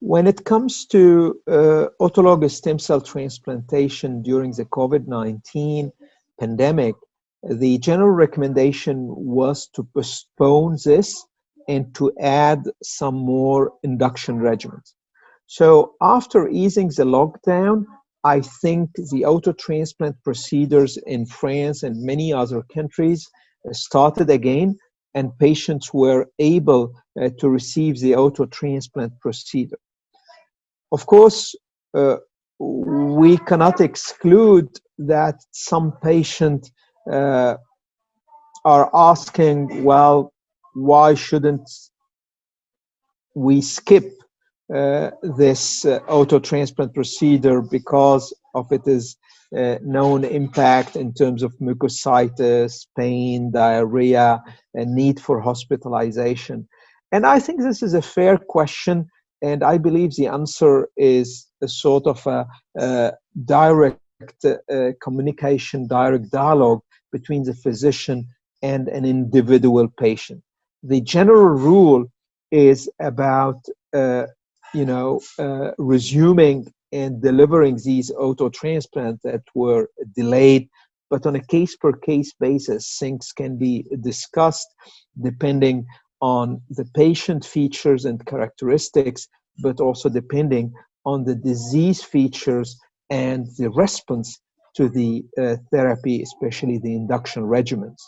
When it comes to uh, autologous stem cell transplantation during the COVID 19 pandemic, the general recommendation was to postpone this and to add some more induction regimens. So after easing the lockdown, I think the auto transplant procedures in France and many other countries started again, and patients were able uh, to receive the auto transplant procedure. Of course, uh, we cannot exclude that some patients uh, are asking, well, why shouldn't we skip uh, this uh, auto transplant procedure because of its uh, known impact in terms of mucositis, pain, diarrhea, and need for hospitalization? And I think this is a fair question, and I believe the answer is a sort of a, a direct uh, communication, direct dialogue between the physician and an individual patient. The general rule is about uh, you know uh, resuming and delivering these auto transplants that were delayed but on a case per case basis things can be discussed depending on the patient features and characteristics but also depending on the disease features and the response to the uh, therapy, especially the induction regimens.